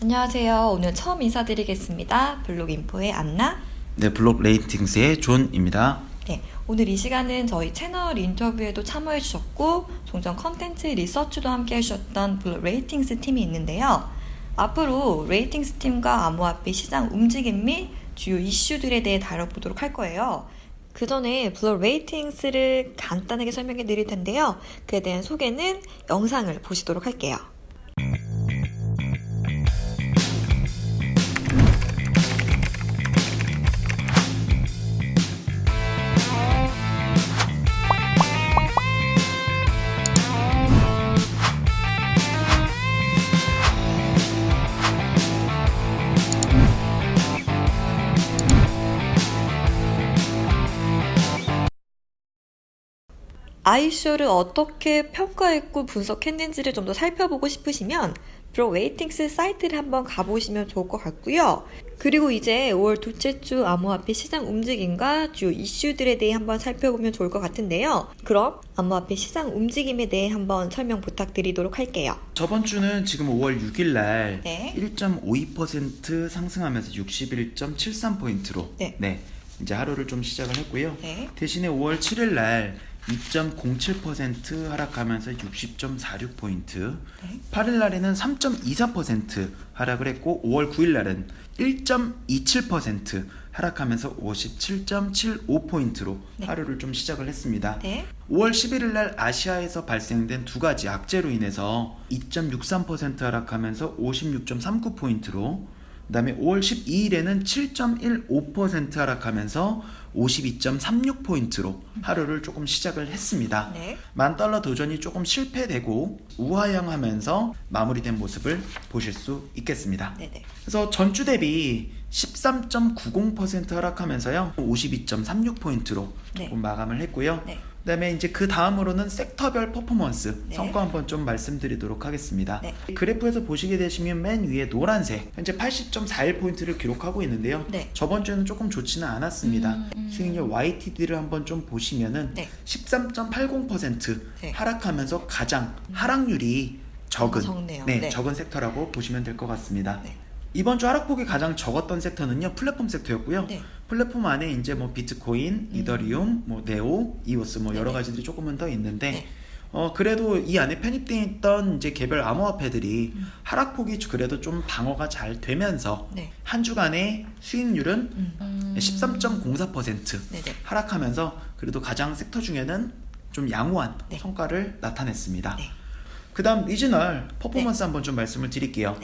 안녕하세요. 오늘 처음 인사드리겠습니다. 블록 인포의 안나. 네, 블록 레이팅스의 존입니다. 네, 오늘 이 시간은 저희 채널 인터뷰에도 참여해 주셨고 종전 컨텐츠 리서치도 함께 해주셨던 블록 레이팅스 팀이 있는데요. 앞으로 레이팅스 팀과 암호화폐 시장 움직임 및 주요 이슈들에 대해 다뤄보도록 할 거예요. 그 전에 블록 레이팅스를 간단하게 설명해 드릴 텐데요. 그에 대한 소개는 영상을 보시도록 할게요. 아이쇼를 어떻게 평가했고 분석했는지를 좀 더 살펴보고 싶으시면 블록 레이팅스 사이트를 한번 가보시면 좋을 것 같고요. 그리고 이제 5월 둘째 주 암호화폐 시장 움직임과 주요 이슈들에 대해 한번 살펴보면 좋을 것 같은데요. 그럼 암호화폐 시장 움직임에 대해 한번 설명 부탁드리도록 할게요. 저번 주는 지금 5월 6일 날 네. 1.52% 상승하면서 61.73포인트로 네. 이제 하루를 좀 시작을 했고요. 네. 대신에 5월 7일 날 2.07% 하락하면서 60.46포인트. 네. 8일 날에는 3.24% 하락을 했고 5월 9일 날은 1.27% 하락하면서 57.75포인트로 네. 하루를 좀 시작을 했습니다. 네. 5월 11일 날 아시아에서 발생된 두 가지 악재로 인해서 2.63% 하락하면서 56.39포인트로 그 다음에 5월 12일에는 7.15% 하락하면서 52.36포인트로 하루를 조금 시작을 했습니다. 네. 만 달러 도전이 조금 실패되고 우하향하면서 마무리된 모습을 보실 수 있겠습니다. 네네. 그래서 전주 대비 13.90% 하락하면서요 52.36포인트로 네. 조금 마감을 했고요. 네. 그다음에 이제 그 다음으로는 섹터별 퍼포먼스 네. 성과 한번 좀 말씀드리도록 하겠습니다. 네. 그래프에서 보시게 되시면 맨 위에 노란색 현재 80.41 포인트를 기록하고 있는데요. 네. 저번 주에는 조금 좋지는 않았습니다. 음, 음. 수익률 YTD를 한번 좀 보시면은 네. 13.80% 네. 하락하면서 가장 하락률이 적은 적네요. 네, 네. 적은 섹터라고 보시면 될 것 같습니다. 네. 이번 주 하락폭이 가장 적었던 섹터는요 플랫폼 섹터였고요. 네. 플랫폼 안에 이제 뭐 비트코인, 이더리움, 뭐 네오, 이오스 뭐 여러 네네. 가지들이 조금은 더 있는데 네. 어 그래도 이 안에 편입되어 있던 이제 개별 암호화폐들이 음. 하락폭이 그래도 좀 방어가 잘 되면서 네. 한 주간의 수익률은 음. 13.04% 네네. 하락하면서 그래도 가장 섹터 중에는 좀 양호한 네. 성과를 나타냈습니다. 네. 그다음 regional performance 한번 좀 말씀을 드릴게요.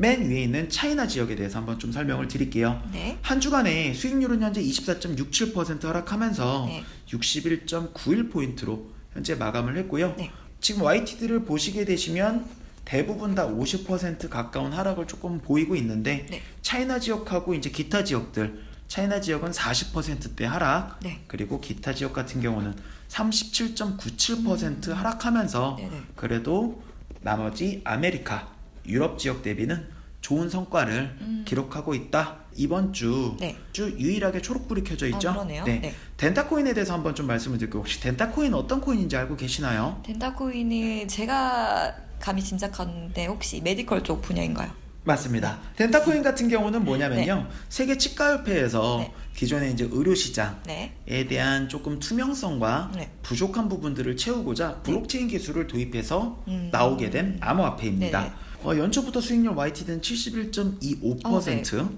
네. 맨 위에 있는 차이나 지역에 대해서 한번 좀 설명을 드릴게요. 네. 한 주간에 수익률은 현재 24.67% 하락하면서 네. 61.91포인트로 현재 마감을 했고요. 네. 지금 YTD를 보시게 되시면 대부분 다 50% 가까운 하락을 조금 보이고 있는데 네. 차이나 지역하고 이제 기타 지역들 차이나 지역은 40%대 하락 네. 그리고 기타 지역 같은 경우는 37.97% 하락하면서 음. 네네. 그래도 나머지 아메리카 유럽 지역 대비는 좋은 성과를 음. 기록하고 있다. 이번 주, 네. 주 유일하게 초록불이 켜져 있죠. 아, 그러네요. 네. 덴타코인에 대해서 한번 좀 말씀을 드릴게요. 혹시 덴타코인 어떤 코인인지 알고 계시나요? 덴타코인은 제가 감히 짐작하는데 혹시 medical 쪽 분야인가요? 맞습니다. 덴타코인 같은 경우는 뭐냐면요. 세계 치과협회에서 네. 기존의 이제 의료 시장에 네. 대한 조금 투명성과 네. 부족한 부분들을 채우고자 블록체인 기술을 도입해서 음. 나오게 된 암호화폐입니다. 어, 연초부터 수익률 YTD는 71.25%, 어,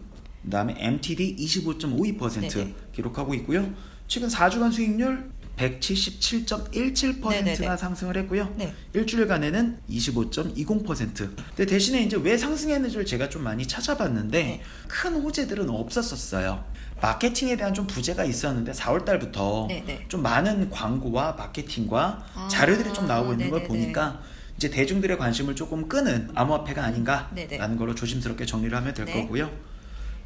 그다음에 MTD 25.52% 네 네. 기록하고 있고요. 최근 4주간 수익률 177.17%가 네네네. 상승을 했고요. 네. 일주일간에는 25.20%. 근데 대신에 이제 왜 상승했는지를 제가 좀 많이 찾아봤는데 네. 큰 호재들은 없었었어요. 마케팅에 대한 좀 부재가 있었는데 4월 달부터 네네. 좀 많은 광고와 마케팅과 아, 자료들이 좀 나오고 있는 걸 네네네. 보니까 이제 대중들의 관심을 조금 끄는 암호화폐가 아닌가라는 네네. 걸로 조심스럽게 정리를 하면 될 네. 거고요.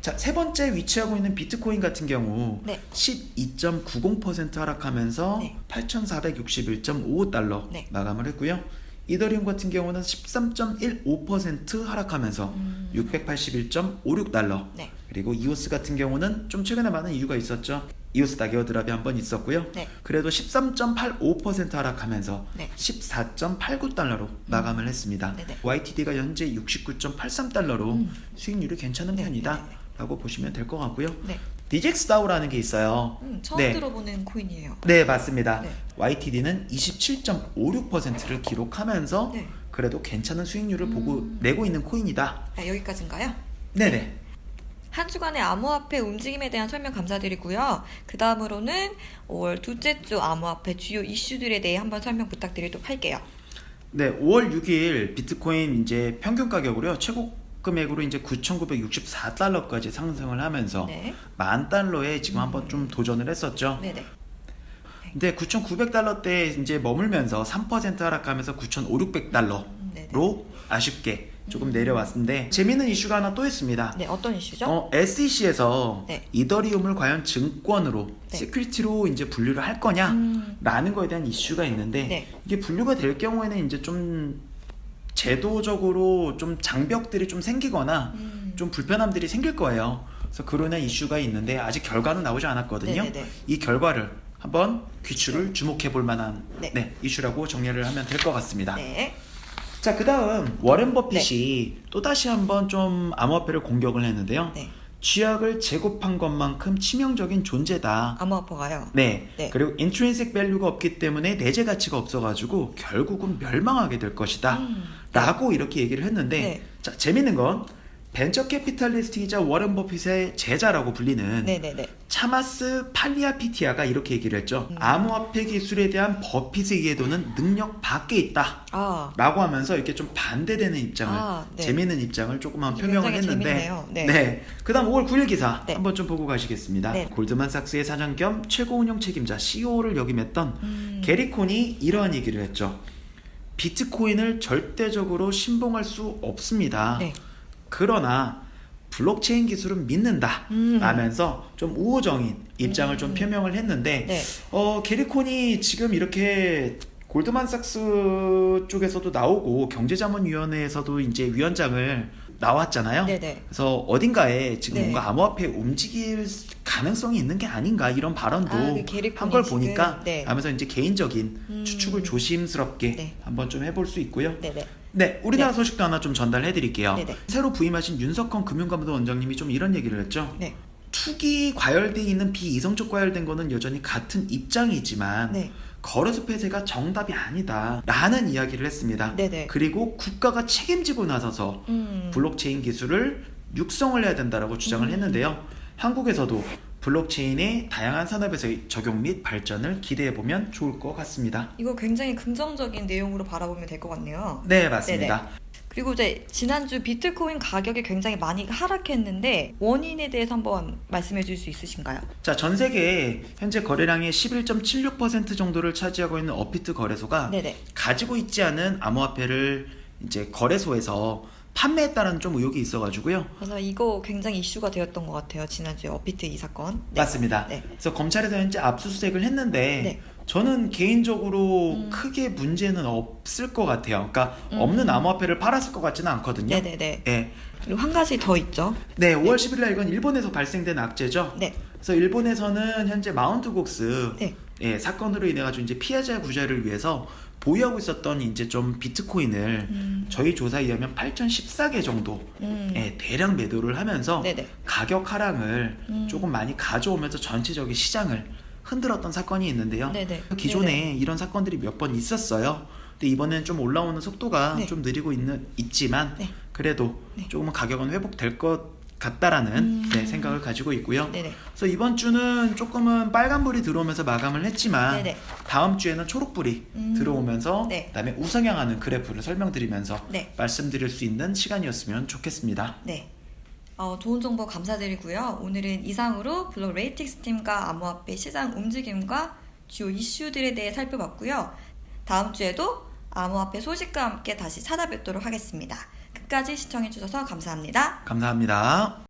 자, 세 번째 위치하고 있는 비트코인 같은 경우 네. 12.90% 하락하면서 네. 8,461.55달러 네. 마감을 했고요. 이더리움 같은 경우는 13.15% 하락하면서 음. 681.56달러 네. 그리고 이오스 같은 경우는 좀 최근에 많은 이유가 있었죠. 이오스 다기어 드랍이 한 번 있었고요. 네. 그래도 13.85% 하락하면서 네. 14.89달러로 마감을 했습니다. 네네. YTD가 현재 69.83달러로 음. 수익률이 괜찮은 네, 편이다라고 보시면 될 것 같고요. 네. DJX 다우라는 게 있어요. 음, 처음 네. 들어보는 코인이에요. 네, 맞습니다. 네. YTD는 27.56%를 기록하면서 네. 그래도 괜찮은 수익률을 보고 음. 내고 있는 코인이다. 아, 여기까지인가요? 네네. 한 주간의 암호화폐 움직임에 대한 설명 감사드리고요. 그 다음으로는 5월 둘째 주 암호화폐 주요 이슈들에 대해 한번 설명 부탁드리도록 할게요. 네, 5월 6일 비트코인 이제 평균 가격으로요. 최고 금액으로 이제 9,964달러까지 상승을 하면서 네. 만 달러에 지금 한번 좀 도전을 했었죠. 네네. 근데 9,900달러 때 이제 머물면서 3% 하락하면서 9,500달러로 음. 아쉽게 조금 내려왔는데 재미있는 이슈가 하나 또 있습니다. 네, 어떤 이슈죠? 어, SEC에서 네. 이더리움을 과연 증권으로 네. security로 이제 분류를 할 거냐라는 음, 거에 대한 이슈가 있는데 네. 이게 분류가 될 경우에는 이제 좀 제도적으로 좀 장벽들이 좀 생기거나 음. 좀 불편함들이 생길 거예요. 그래서 인한 이슈가 있는데 아직 결과는 나오지 않았거든요. 네네네. 이 결과를 한번 귀추를 주목해 볼 만한 네. 네, 이슈라고 정리를 하면 될 것 같습니다. 네. 자, 그 다음 워렌 버핏이 또 다시 한번 좀 암호화폐를 공격을 했는데요. 네. 쥐약을 제곱한 것만큼 치명적인 존재다. 암호화폐가요. 네. 네. 그리고 intrinsic value가 없기 때문에 내재 가치가 없어가지고 결국은 멸망하게 될 것이다. 음, 라고 이렇게 얘기를 했는데 네. 자 재밌는 건 벤처 캐피탈리스트이자 워렌 버핏의 제자라고 불리는 네네네. 차마스 팔리아피티아가 이렇게 얘기를 했죠. 음. 암호화폐 기술에 대한 버핏의 이해도는 능력 밖에 있다. 아, 라고 하면서 이렇게 좀 반대되는 입장을 아, 네. 재미있는 입장을 조금만 표명을 했는데 재밌네요. 네. 그다음 5월 9일 기사 네. 한번 좀 보고 가시겠습니다. 네. 골드만삭스의 사장 겸 최고 운영 책임자 CEO를 역임했던 음, 게리콘이 이러한 얘기를 했죠. 비트코인을 절대적으로 신봉할 수 없습니다. 네. 그러나 블록체인 기술은 믿는다. 음. 라면서 좀 우호적인 입장을 좀 음. 표명을 했는데 네. 어, 게리콘이 지금 이렇게 골드만삭스 쪽에서도 나오고 경제자문위원회에서도 이제 위원장을 나왔잖아요. 네네. 그래서 어딘가에 지금 네. 뭔가 암호화폐 움직일 가능성이 있는 게 아닌가 이런 발언도 아, 그 게리콘이 한걸 지금, 보니까 네. 하면서 이제 개인적인 음. 추측을 조심스럽게 네. 한번 좀 해볼 수 있고요. 네네. 네, 우리나라 소식도 하나 좀 전달해 드릴게요. 네네. 새로 부임하신 윤석헌 금융감독 원장님이 좀 이런 얘기를 했죠. 네. 투기 과열돼 있는 비이성적 과열된 거는 여전히 같은 입장이지만 네. 거래소 폐쇄가 정답이 아니다 라는 이야기를 했습니다. 네네. 그리고 국가가 책임지고 나서서 음, 블록체인 기술을 육성을 해야 된다라고 주장을 음. 했는데요. 한국에서도 블록체인의 다양한 산업에서의 적용 및 발전을 기대해 보면 좋을 것 같습니다. 이거 굉장히 긍정적인 내용으로 바라보면 될 것 같네요. 네, 맞습니다. 그리고 이제 지난주 비트코인 가격이 굉장히 많이 하락했는데 원인에 대해서 한번 말씀해 줄 수 있으신가요? 자, 전 세계 현재 거래량의 11.76% 정도를 차지하고 있는 어피트 거래소가 네네. 가지고 있지 않은 암호화폐를 이제 거래소에서 판매했다는 좀 의혹이 있어가지고요. 그래서 이거 굉장히 이슈가 되었던 것 같아요. 지난주에 어피트 이 사건. 네. 맞습니다. 네. 그래서 검찰에서 현재 압수수색을 했는데 네. 저는 개인적으로 음. 크게 문제는 없을 것 같아요. 그러니까 음. 없는 암호화폐를 팔았을 것 같지는 않거든요. 네네네. 네. 그리고 한 가지 더 있죠. 네, 5월 10일 날 이건 일본에서 발생된 악재죠. 네. 그래서 일본에서는 현재 마운트 곡스 네. 예, 사건으로 인해 가지고 이제 피해자 구제를 위해서 보유하고 있었던 이제 좀 비트코인을 음. 저희 조사에 의하면 8,014개 정도 음. 예, 대량 매도를 하면서 네네. 가격 하락을 음. 조금 많이 가져오면서 전체적인 시장을 흔들었던 사건이 있는데요. 네네. 기존에 네네. 이런 사건들이 몇 번 있었어요. 근데 이번엔 좀 올라오는 속도가 네. 좀 느리고 있는 있지만 네. 그래도 네. 조금은 가격은 회복될 것 같다라는 음. 네, 생각을 가지고 있고요. 네네. 그래서 이번 주는 조금은 빨간불이 들어오면서 마감을 했지만 네네. 다음 주에는 초록불이 음. 들어오면서 네. 그다음에 우상향하는 그래프를 설명드리면서 네. 말씀드릴 수 있는 시간이었으면 좋겠습니다. 네. 어, 좋은 정보 감사드리고요. 오늘은 이상으로 블록 레이팅스 팀과 암호화폐 시장 움직임과 주요 이슈들에 대해 살펴봤고요. 다음 주에도 암호화폐 소식과 함께 다시 찾아뵙도록 하겠습니다. 끝까지 시청해주셔서 감사합니다. 감사합니다.